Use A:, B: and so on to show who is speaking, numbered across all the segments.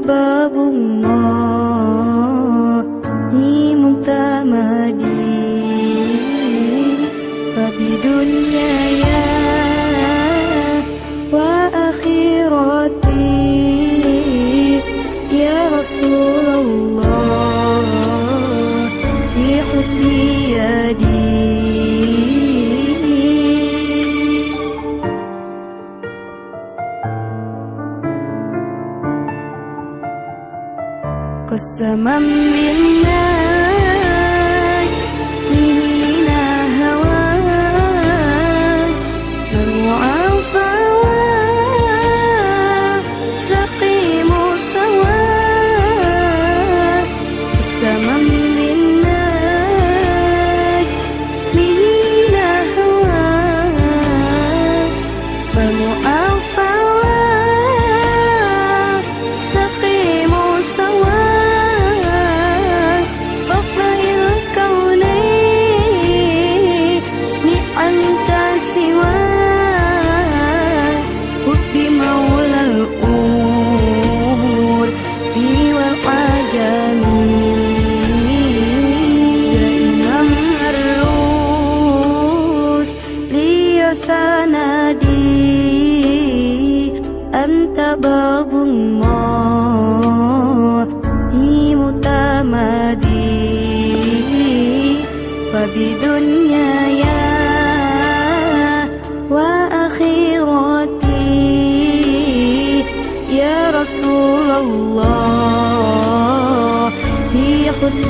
A: babong mo. Cosa mamma mia بدنياي. وآخرتي يا رسول الله هي خذ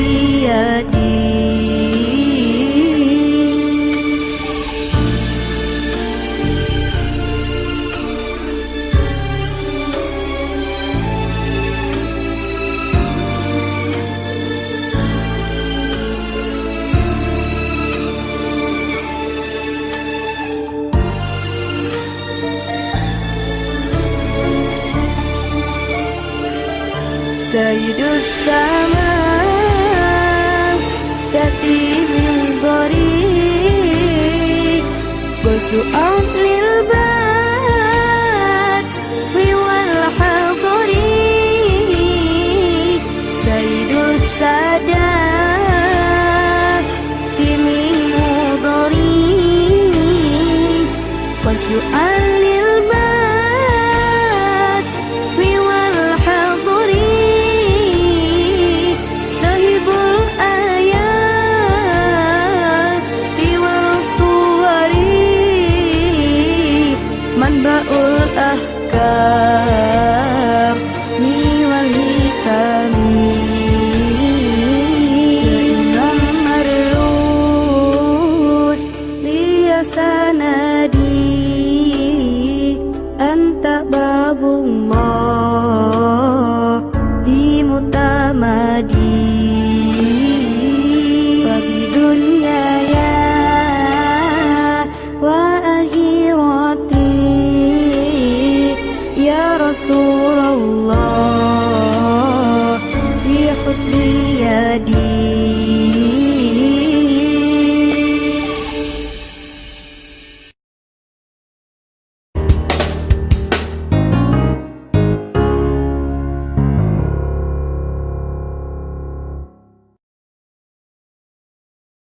A: Sayyidus Sama bung mo di mo tamadi. Pagi dunya ya wa akhirati ya rasulullah.